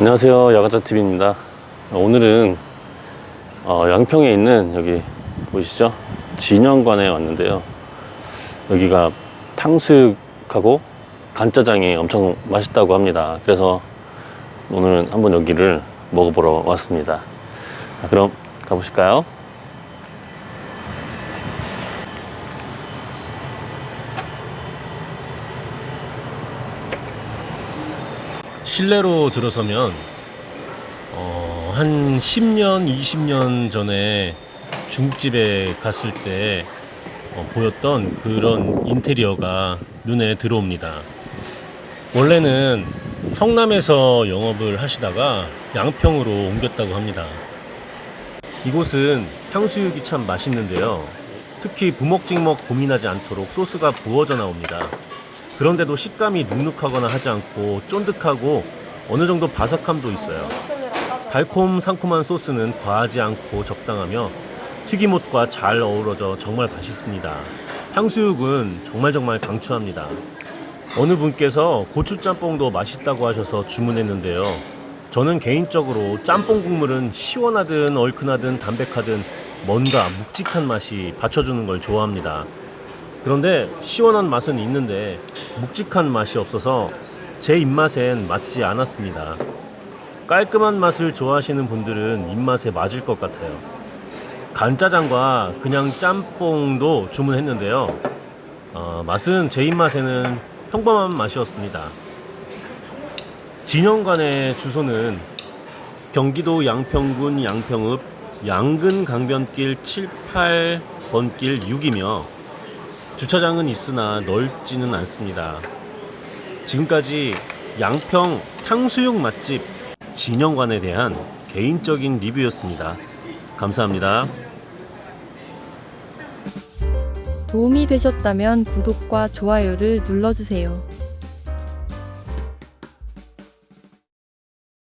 안녕하세요. 야가자TV입니다. 오늘은 어, 양평에 있는 여기 보이시죠? 진영관에 왔는데요. 여기가 탕수육하고 간짜장이 엄청 맛있다고 합니다. 그래서 오늘은 한번 여기를 먹어보러 왔습니다. 자, 그럼 가보실까요? 실내로 들어서면 어, 한 10년, 20년 전에 중국집에 갔을 때 어, 보였던 그런 인테리어가 눈에 들어옵니다. 원래는 성남에서 영업을 하시다가 양평으로 옮겼다고 합니다. 이곳은 탕수육이 참 맛있는데요. 특히 부먹찍먹 고민하지 않도록 소스가 부어져 나옵니다. 그런데도 식감이 눅눅하거나 하지 않고 쫀득하고 어느 정도 바삭함도 있어요. 달콤 상콤한 소스는 과하지 않고 적당하며 튀김옷과 잘 어우러져 정말 맛있습니다. 탕수육은 정말 정말 강추합니다. 어느 분께서 고추짬뽕도 맛있다고 하셔서 주문했는데요. 저는 개인적으로 짬뽕 국물은 시원하든 얼큰하든 담백하든 뭔가 묵직한 맛이 받쳐주는 걸 좋아합니다. 그런데 시원한 맛은 있는데 묵직한 맛이 없어서 제 입맛엔 맞지 않았습니다. 깔끔한 맛을 좋아하시는 분들은 입맛에 맞을 것 같아요. 간짜장과 그냥 짬뽕도 주문했는데요. 어, 맛은 제 입맛에는 평범한 맛이었습니다. 진영관의 주소는 경기도 양평군 양평읍 양근 강변길 7, 8번 길 6이며 주차장은 있으나 넓지는 않습니다. 지금까지 양평 탕수육 맛집 진영관에 대한 개인적인 리뷰였습니다. 감사합니다. 도움이 되셨다면 구독과 좋아요를 눌러주세요.